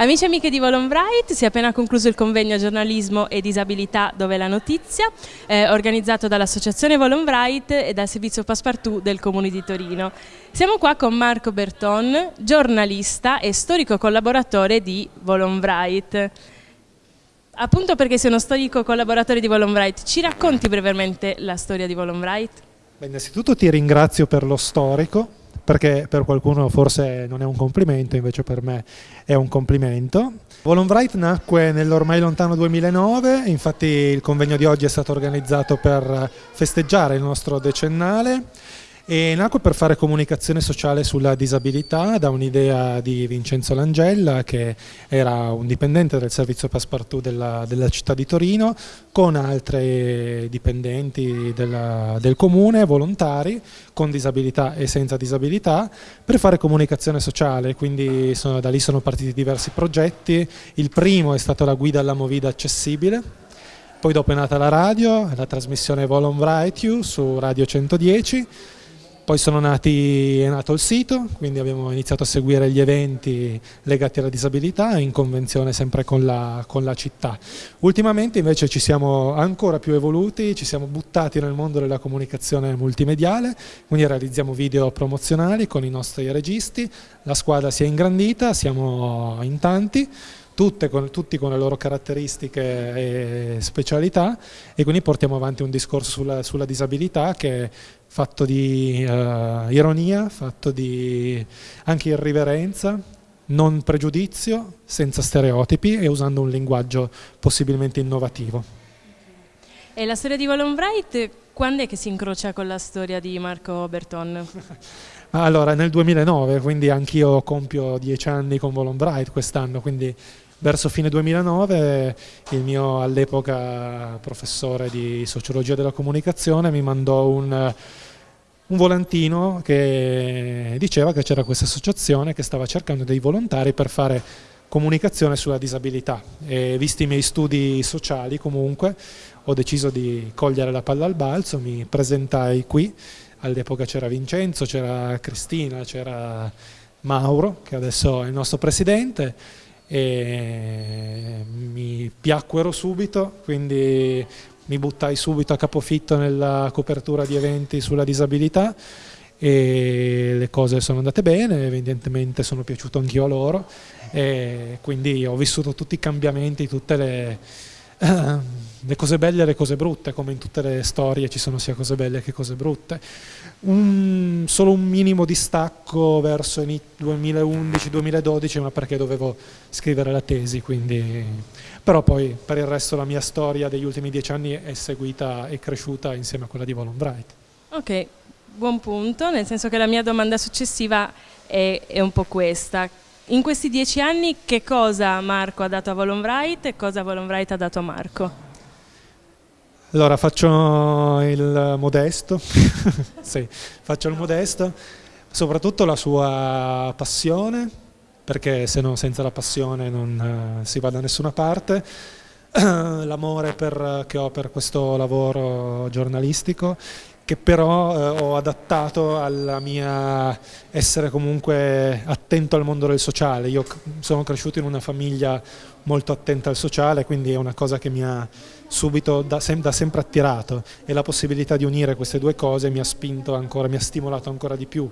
Amici e amiche di Volonbright, si è appena concluso il convegno giornalismo e disabilità dove la notizia, eh, organizzato dall'associazione Volonbright e dal servizio Passepartout del Comune di Torino. Siamo qua con Marco Berton, giornalista e storico collaboratore di Volonbright. Appunto perché sei uno storico collaboratore di Volonbright, ci racconti brevemente la storia di Volonbright? Beh, innanzitutto ti ringrazio per lo storico, perché per qualcuno forse non è un complimento, invece per me è un complimento. Volonbright nacque nell'ormai lontano 2009, infatti il convegno di oggi è stato organizzato per festeggiare il nostro decennale e nacque per fare comunicazione sociale sulla disabilità da un'idea di Vincenzo Langella che era un dipendente del servizio Passepartout della, della città di Torino con altri dipendenti della, del comune, volontari con disabilità e senza disabilità per fare comunicazione sociale, quindi sono, da lì sono partiti diversi progetti, il primo è stato la guida alla Movida accessibile. Poi dopo è nata la radio, la trasmissione Volon You su Radio 110 poi nati, è nato il sito, quindi abbiamo iniziato a seguire gli eventi legati alla disabilità in convenzione sempre con la, con la città. Ultimamente invece ci siamo ancora più evoluti, ci siamo buttati nel mondo della comunicazione multimediale, quindi realizziamo video promozionali con i nostri registi, la squadra si è ingrandita, siamo in tanti, con, tutti con le loro caratteristiche e specialità e quindi portiamo avanti un discorso sulla, sulla disabilità che è fatto di uh, ironia, fatto di anche irriverenza, non pregiudizio, senza stereotipi e usando un linguaggio possibilmente innovativo. E la storia di Wallon Wright quando è che si incrocia con la storia di Marco Berton? allora, nel 2009, quindi anch'io compio dieci anni con Wallon Bright quest'anno, quindi verso fine 2009 il mio all'epoca professore di sociologia della comunicazione mi mandò un, un volantino che diceva che c'era questa associazione che stava cercando dei volontari per fare comunicazione sulla disabilità. E visti i miei studi sociali comunque ho deciso di cogliere la palla al balzo, mi presentai qui, all'epoca c'era Vincenzo, c'era Cristina, c'era Mauro che adesso è il nostro presidente e mi piacquero subito, quindi mi buttai subito a capofitto nella copertura di eventi sulla disabilità e le cose sono andate bene, evidentemente sono piaciuto anch'io a loro e quindi ho vissuto tutti i cambiamenti, tutte le le cose belle e le cose brutte, come in tutte le storie ci sono sia cose belle che cose brutte. Un, solo un minimo di stacco verso il 2011-2012, ma perché dovevo scrivere la tesi, quindi... però poi per il resto la mia storia degli ultimi dieci anni è seguita e cresciuta insieme a quella di Volon Bright. Ok, buon punto, nel senso che la mia domanda successiva è, è un po' questa in questi dieci anni che cosa Marco ha dato a Volonbright e cosa Volonbright ha dato a Marco? Allora faccio il modesto, sì, faccio il modesto, soprattutto la sua passione, perché se no senza la passione non uh, si va da nessuna parte, l'amore che ho per questo lavoro giornalistico che però eh, ho adattato alla mia essere comunque attento al mondo del sociale. Io sono cresciuto in una famiglia molto attenta al sociale, quindi è una cosa che mi ha subito da, sem da sempre attirato e la possibilità di unire queste due cose mi ha spinto ancora, mi ha stimolato ancora di più.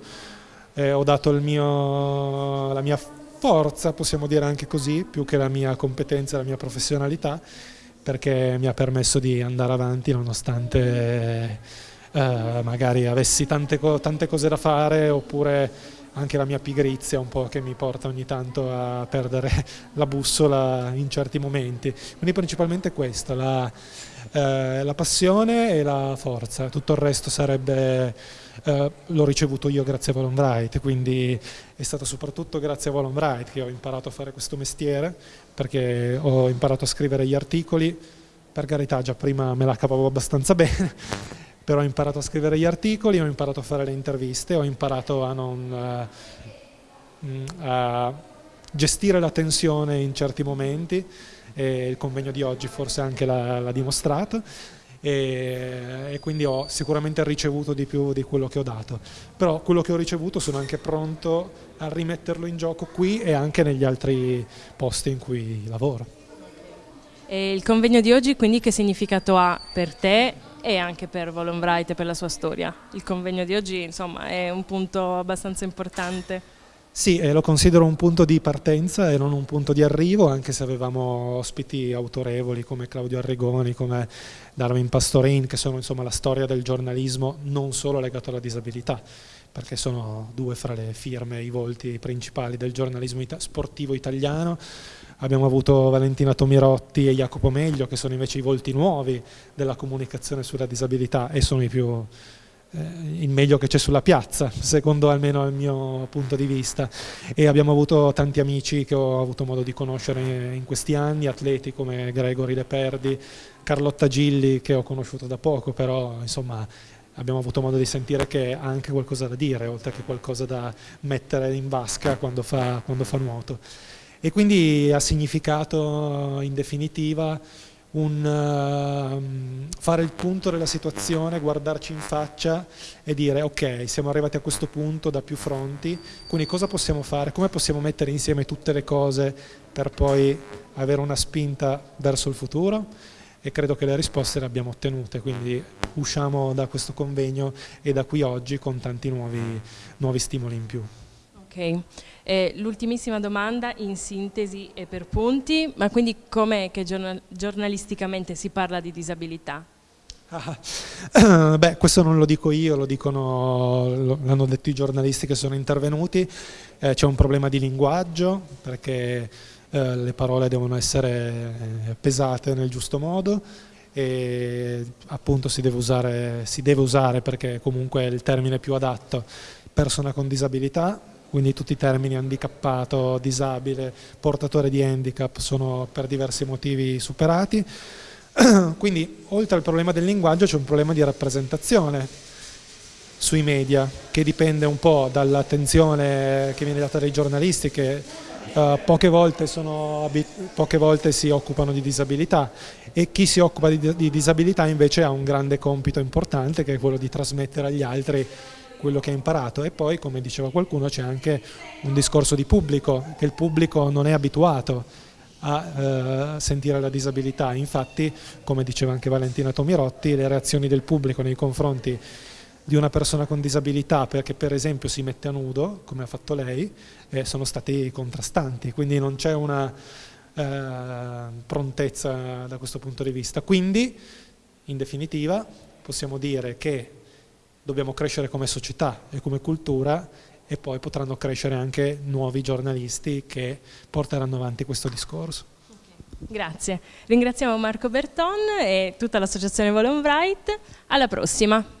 Eh, ho dato mio, la mia forza, possiamo dire anche così, più che la mia competenza, la mia professionalità, perché mi ha permesso di andare avanti nonostante eh, magari avessi tante, co tante cose da fare oppure anche la mia pigrizia un po' che mi porta ogni tanto a perdere la bussola in certi momenti. Quindi principalmente questo, la, eh, la passione e la forza, tutto il resto sarebbe, eh, l'ho ricevuto io grazie a Volon Bright, quindi è stato soprattutto grazie a Volon Bright che ho imparato a fare questo mestiere, perché ho imparato a scrivere gli articoli, per carità già prima me la cavavo abbastanza bene, però ho imparato a scrivere gli articoli, ho imparato a fare le interviste, ho imparato a, non, uh, a gestire la tensione in certi momenti e il convegno di oggi forse anche l'ha dimostrato e, e, quindi ho sicuramente ricevuto di più di quello che ho dato, però quello che ho ricevuto sono anche pronto a rimetterlo in gioco qui e anche negli altri posti in cui lavoro. E il convegno di oggi quindi che significato ha per te e anche per Volonbright e per la sua storia? Il convegno di oggi insomma è un punto abbastanza importante. Sì, eh, lo considero un punto di partenza e non un punto di arrivo, anche se avevamo ospiti autorevoli come Claudio Arregoni, come Darwin Pastorin, che sono insomma la storia del giornalismo non solo legato alla disabilità, perché sono due fra le firme, i volti principali del giornalismo sportivo italiano. Abbiamo avuto Valentina Tomirotti e Jacopo Meglio, che sono invece i volti nuovi della comunicazione sulla disabilità e sono più eh, il meglio che c'è sulla piazza, secondo almeno il mio punto di vista. E abbiamo avuto tanti amici che ho avuto modo di conoscere in questi anni, atleti come Gregory Leperdi, Carlotta Gilli che ho conosciuto da poco, però insomma abbiamo avuto modo di sentire che ha anche qualcosa da dire, oltre che qualcosa da mettere in vasca quando fa, quando fa nuoto. E quindi ha significato in definitiva un, uh, fare il punto della situazione, guardarci in faccia e dire ok, siamo arrivati a questo punto da più fronti, quindi cosa possiamo fare, come possiamo mettere insieme tutte le cose per poi avere una spinta verso il futuro e credo che le risposte le abbiamo ottenute, quindi usciamo da questo convegno e da qui oggi con tanti nuovi, nuovi stimoli in più. Ok, eh, l'ultimissima domanda in sintesi e per punti, ma quindi com'è che giornal giornalisticamente si parla di disabilità? Ah, beh, questo non lo dico io, lo dicono, l'hanno detto i giornalisti che sono intervenuti, eh, c'è un problema di linguaggio perché eh, le parole devono essere eh, pesate nel giusto modo e appunto si deve usare, si deve usare perché comunque è il termine più adatto, persona con disabilità, quindi tutti i termini handicappato, disabile, portatore di handicap sono per diversi motivi superati. Quindi oltre al problema del linguaggio c'è un problema di rappresentazione sui media che dipende un po' dall'attenzione che viene data dai giornalisti che uh, poche, volte sono, poche, volte si occupano di disabilità e chi si occupa di, di disabilità invece ha un grande compito importante che è quello di trasmettere agli altri quello che ha imparato. E poi come diceva qualcuno c'è anche un discorso di pubblico, che il pubblico non è abituato a eh, sentire la disabilità, infatti come diceva anche Valentina Tomirotti le reazioni del pubblico nei confronti di una persona con disabilità perché per esempio si mette a nudo, come ha fatto lei, eh, sono stati contrastanti, quindi non c'è una eh, prontezza da questo punto di vista. Quindi, in definitiva, possiamo dire che dobbiamo crescere come società e come cultura e poi potranno crescere anche nuovi giornalisti che porteranno avanti questo discorso. Grazie. Ringraziamo Marco Berton e tutta l'associazione Volon Bright. Alla prossima.